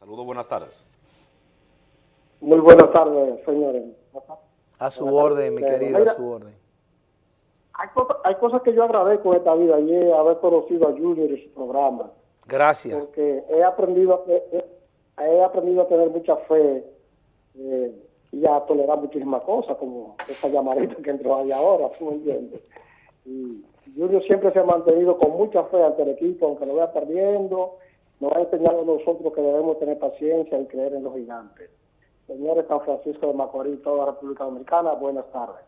Saludos, buenas tardes. Muy buenas tardes, señores. A su orden, mi querido, a su orden. Hay cosas, hay cosas que yo agradezco en esta vida y es haber conocido a Junior y su programa. Gracias. Porque he aprendido, he, he aprendido a tener mucha fe eh, y a tolerar muchísimas cosas, como esa llamadita que entró ahí ahora, tú me entiendes. Y Junior siempre se ha mantenido con mucha fe ante el equipo, aunque lo vaya perdiendo, nos ha enseñado a nosotros que debemos tener paciencia y creer en los gigantes. Señores San Francisco de Macorís, toda la República Dominicana, buenas tardes.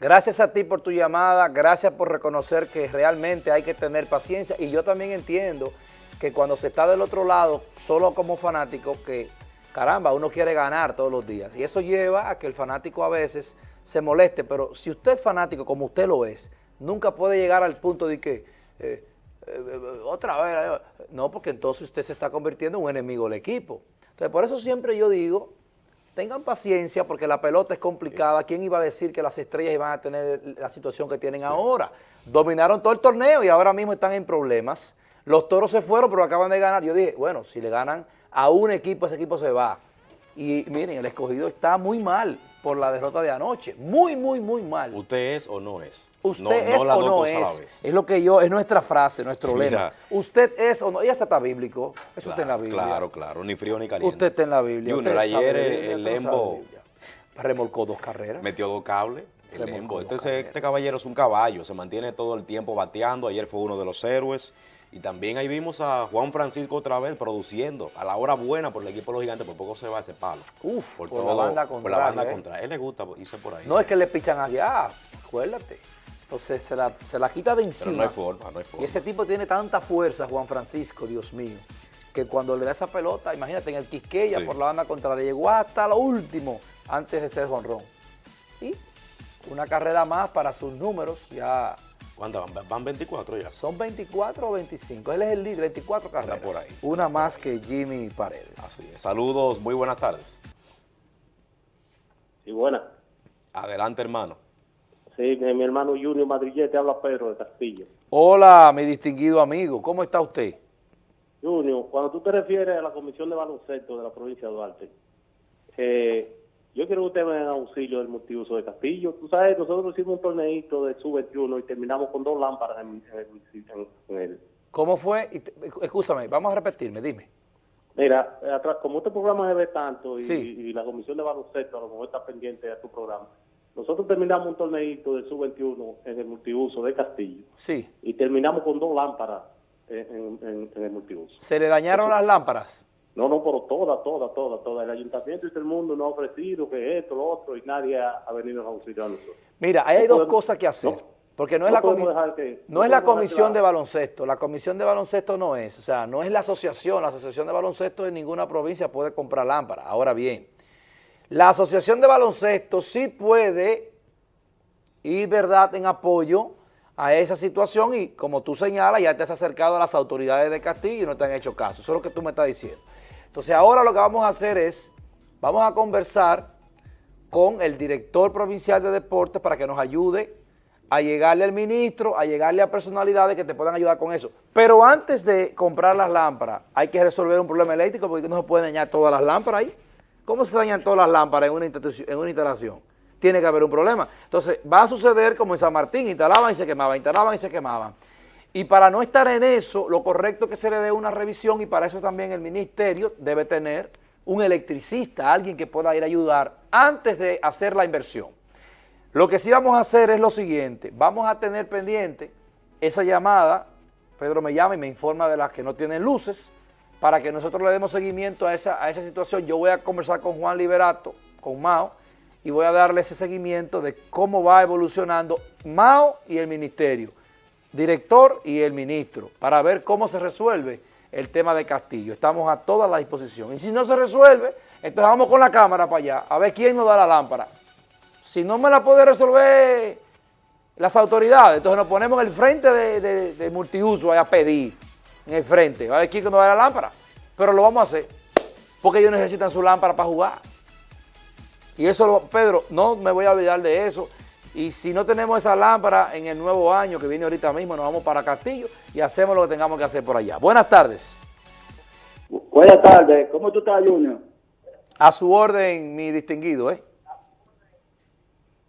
Gracias a ti por tu llamada, gracias por reconocer que realmente hay que tener paciencia y yo también entiendo que cuando se está del otro lado, solo como fanático, que caramba, uno quiere ganar todos los días y eso lleva a que el fanático a veces se moleste, pero si usted es fanático como usted lo es, nunca puede llegar al punto de que... Eh, otra vez, no, porque entonces usted se está convirtiendo en un enemigo del equipo. Entonces, por eso siempre yo digo, tengan paciencia porque la pelota es complicada. ¿Quién iba a decir que las estrellas iban a tener la situación que tienen ahora? Dominaron todo el torneo y ahora mismo están en problemas. Los toros se fueron, pero acaban de ganar. Yo dije, bueno, si le ganan a un equipo, ese equipo se va. Y miren, el escogido está muy mal por la derrota de anoche. Muy, muy, muy mal. ¿Usted es o no es? Usted es o no es. Es lo que yo, es nuestra frase, nuestro lema. Usted es o no, ya está bíblico. Eso está en la Biblia. Claro, claro, ni frío ni caliente. Usted está en la Biblia. Junior, ayer el Lembo remolcó dos carreras. Metió dos cables. El Lembo. Este, este caballero es un caballo, se mantiene todo el tiempo bateando. Ayer fue uno de los héroes. Y también ahí vimos a Juan Francisco otra vez produciendo a la hora buena por el equipo de los gigantes, por poco se va ese palo. Uf, por, la banda contra. Por la banda contra. Él le gusta irse por ahí. No es que le pichan allá, acuérdate. Entonces se la, se la quita de encima. no hay forma, no hay forma. Y ese tipo tiene tanta fuerza, Juan Francisco, Dios mío, que cuando le da esa pelota, imagínate, en el Quisqueya por la banda contraria, llegó hasta lo último antes de ser jonrón. Y una carrera más para sus números, ya ¿Cuántas van? Van 24 ya. Son 24 o 25. Él es el líder, 24 carreras. por ahí. Una más que Jimmy Paredes. Así es. Saludos, muy buenas tardes. Sí, buenas. Adelante, hermano. Sí, mi, hermano Junior Madrillete habla Pedro de Castillo. Hola, mi distinguido amigo. ¿Cómo está usted? Junior, cuando tú te refieres a la Comisión de Baloncesto de la provincia de Duarte, eh, yo quiero que usted me dé auxilio del multiuso de Castillo. Tú sabes, nosotros hicimos un torneito de sub-21 y terminamos con dos lámparas en, el... ¿Cómo fue? Escúchame, vamos a repetirme, dime. Mira, atrás, como este programa se ve tanto y, la comisión de baloncesto a lo mejor está pendiente de tu programa, nosotros terminamos un torneito de sub-21 en el multiuso de Castillo. Sí. Y terminamos con dos lámparas en, el multiuso. ¿Se le dañaron las lámparas? No, no, pero toda, toda, toda, toda. El ayuntamiento y todo el mundo nos ha ofrecido que esto, lo otro, y nadie ha, venido a auxiliar a nosotros. Mira, hay dos cosas que hacer. porque no es, la, no es la comisión de baloncesto, la comisión de baloncesto no es, o sea, no es la asociación, la asociación de baloncesto en ninguna provincia puede comprar lámparas. Ahora bien, la asociación de baloncesto sí puede ir, ¿verdad?, en apoyo a esa situación y como tú señalas, ya te has acercado a las autoridades de Castillo y no te han hecho caso. Eso es lo que tú me estás diciendo. Entonces ahora lo que vamos a hacer es, vamos a conversar con el director provincial de deportes para que nos ayude a llegarle al ministro, a llegarle a personalidades que te puedan ayudar con eso. Pero antes de comprar las lámparas, hay que resolver un problema eléctrico porque no se pueden dañar todas las lámparas ahí. ¿Cómo se dañan todas las lámparas en una, en una instalación? Tiene que haber un problema. Entonces, va a suceder como en San Martín, instalaban y se quemaban, instalaban y se quemaban. Y para no estar en eso, lo correcto es que se le dé una revisión y para eso también el ministerio debe tener un electricista, alguien que pueda ir a ayudar antes de hacer la inversión. Lo que sí vamos a hacer es lo siguiente, vamos a tener pendiente esa llamada, Pedro me llama y me informa de las que no tienen luces, para que nosotros le demos seguimiento a esa, a esa situación. Yo voy a conversar con Juan Liberato, con Mao, y voy a darle ese seguimiento de cómo va evolucionando Mao y el ministerio director y el ministro para ver cómo se resuelve el tema de Castillo. Estamos a toda la disposición. Y si no se resuelve, entonces vamos con la cámara para allá a ver quién nos da la lámpara. Si no me la puede resolver las autoridades, entonces nos ponemos en el frente de, multiuso a pedir, en el frente, a ver quién nos da la lámpara. Pero lo vamos a hacer, porque ellos necesitan su lámpara para jugar. Y eso, Pedro, no me voy a olvidar de eso. Y si no tenemos esa lámpara en el nuevo año que viene ahorita mismo, nos vamos para Castillo y hacemos lo que tengamos que hacer por allá. Buenas tardes. Buenas tardes, ¿cómo tú estás, Junior? A su orden, mi distinguido, ¿eh?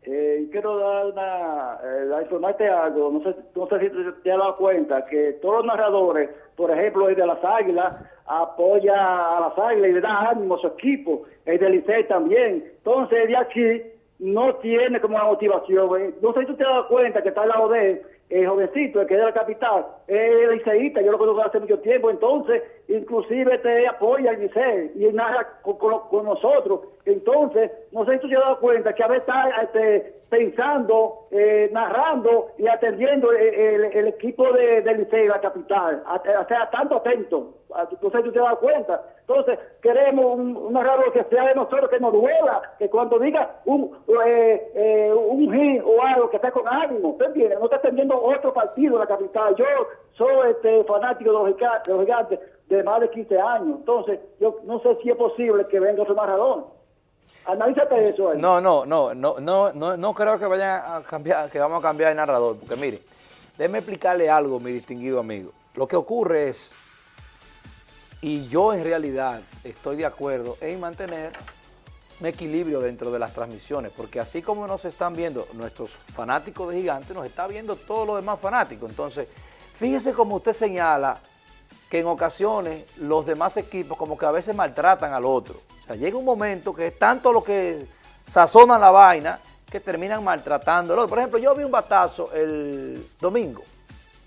Eh quiero dar una, eh, informarte algo, no sé, no sé si te, has dado cuenta que todos los narradores, por ejemplo, el de las Águilas, apoya a las Águilas y le da ánimo a su equipo, el de Licey también. Entonces, de aquí no tiene como una motivación. ¿eh? No sé si tú te has dado cuenta que está al lado de él el jovencito, el que es de la capital, es liceísta, yo lo conozco hace mucho tiempo, entonces inclusive te apoya el liceo y narra con, nosotros. Entonces, no sé si tú te has dado cuenta que a veces está este, pensando, eh, narrando y atendiendo el, equipo de, del liceo, la capital, o sea, tanto atento. No sé si tú te has dado cuenta. Entonces, queremos un, un narrador que sea de nosotros, que nos duela, que cuando diga un, eh, eh, un o algo, que esté con ánimo, ¿usted No está atendiendo otro partido en la capital. Yo soy este, fanático de los, gigantes, de más de 15 años. Entonces, yo no sé si es posible que venga otro narrador. Analízate eso. No, no, no, no, no, no, no creo que vayan a cambiar, que vamos a cambiar de narrador, porque mire, déjeme explicarle algo, mi distinguido amigo. Lo que ocurre es, y yo en realidad estoy de acuerdo en mantener un equilibrio dentro de las transmisiones, porque así como nos están viendo nuestros fanáticos de gigantes, nos está viendo todos los demás fanáticos. Entonces, fíjese como usted señala que en ocasiones los demás equipos como que a veces maltratan al otro. O sea, llega un momento que es tanto lo que sazonan la vaina que terminan maltratando al otro. Por ejemplo, yo vi un batazo el domingo.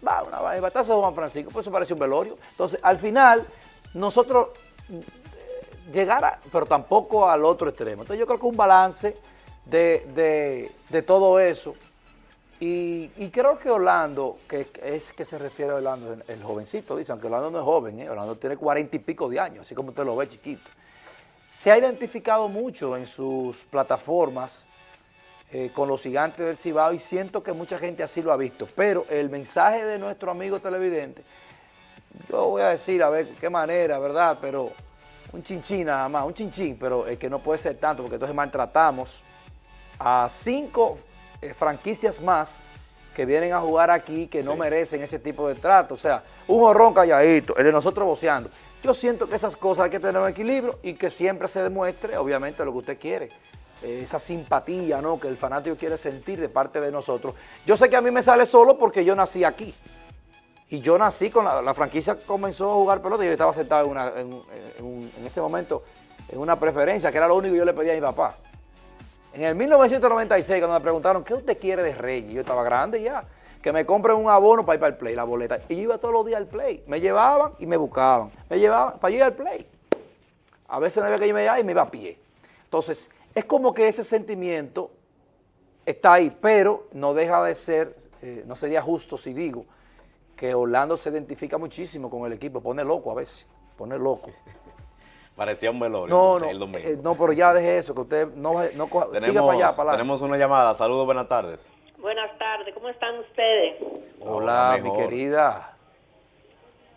Va, una, el batazo de Juan Francisco, pues eso parece un velorio. Entonces, al final, nosotros llegar, pero tampoco al otro extremo. Entonces yo creo que un balance de, todo eso. Y, creo que Orlando, que es que se refiere a Orlando, el jovencito, dice, aunque Orlando no es joven, ¿eh? Orlando tiene cuarenta y pico de años, así como usted lo ve chiquito. Se ha identificado mucho en sus plataformas eh, con los gigantes del Cibao y siento que mucha gente así lo ha visto. Pero el mensaje de nuestro amigo televidente, yo voy a decir a ver qué manera, ¿verdad? Pero un chinchín nada más, un chinchín, pero es que no puede ser tanto porque entonces maltratamos a cinco eh, franquicias más que vienen a jugar aquí que no merecen ese tipo de trato. O sea, un horrón calladito, el de nosotros boceando. Yo siento que esas cosas hay que tener un equilibrio y que siempre se demuestre, obviamente, lo que usted quiere. Eh, esa simpatía ¿no? que el fanático quiere sentir de parte de nosotros. Yo sé que a mí me sale solo porque yo nací aquí. Y yo nací con la, franquicia comenzó a jugar pelota y yo estaba sentado en, ese momento en una preferencia, que era lo único que yo le pedía a mi papá. En el 1996, cuando me preguntaron, ¿qué usted quiere de Reyes? Yo estaba grande ya, que me compren un abono para ir para el play, la boleta. Y yo iba todos los días al play. Me llevaban y me buscaban. Me llevaban para ir al play. A veces no había que irme allá y me iba a pie. Entonces, es como que ese sentimiento está ahí, pero no deja de ser, eh, no sería justo si digo, que Orlando se identifica muchísimo con el equipo, pone loco a veces, pone loco. Parecía un velorio no, no, eh, no, pero ya deje eso, que usted no, no siga para allá, para Tenemos una llamada, saludos, buenas tardes. Buenas tardes, ¿cómo están ustedes? Hola, mi querida.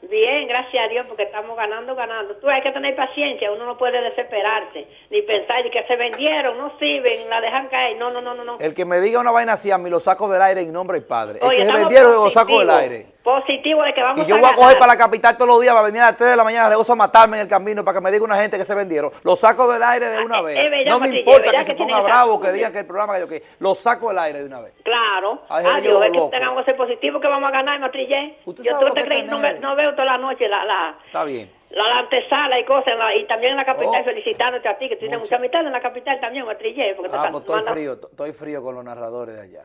Bien, gracias a Dios, porque estamos ganando, ganando. Tú hay que tener paciencia, uno no puede desesperarse, ni pensar de que se vendieron, no sirven, la dejan caer. No, no, no, no. El que me diga una vaina así, a mí lo saco del aire en nombre del Padre. El que se vendieron, lo saco del aire positivo de que vamos y yo voy a coger para la capital todos los días, va a venir a las 3 de la mañana, rehuso a matarme en el camino para que me diga una gente que se vendieron. Lo saco del aire de una ah, vez. no me importa que, se ponga bravo, que digan que el programa que yo que lo saco del aire de una vez. Claro. Adiós, es que tengamos que ser positivo que vamos a ganar, Matrillé. Yo tú te crees, no, no, veo toda la noche la, la, Está bien. La, antesala y cosas, y también en la capital, oh. felicitándote a ti, que tienes mucha amistad en la capital también, Matrillé. Porque ah, pues estoy frío, estoy frío con los narradores de allá.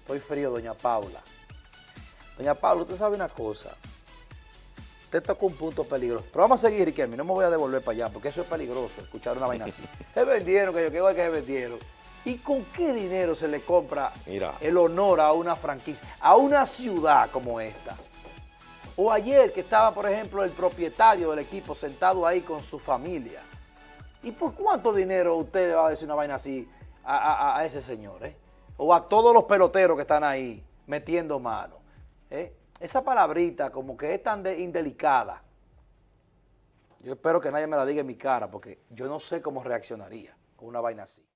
Estoy frío, doña Paula. Doña Pablo, usted sabe una cosa. Usted tocó un punto peligroso. Pero vamos a seguir, Riquelme. No me voy a devolver para allá porque eso es peligroso, escuchar una vaina así. se vendieron, que yo quiero que se vendieron. ¿Y con qué dinero se le compra el honor a una franquicia, a una ciudad como esta? O ayer que estaba, por ejemplo, el propietario del equipo sentado ahí con su familia. ¿Y por cuánto dinero usted le va a decir una vaina así a, ese señor? Eh? O a todos los peloteros que están ahí metiendo mano. ¿Eh? esa palabrita como que es tan indelicada, yo espero que nadie me la diga en mi cara porque yo no sé cómo reaccionaría con una vaina así.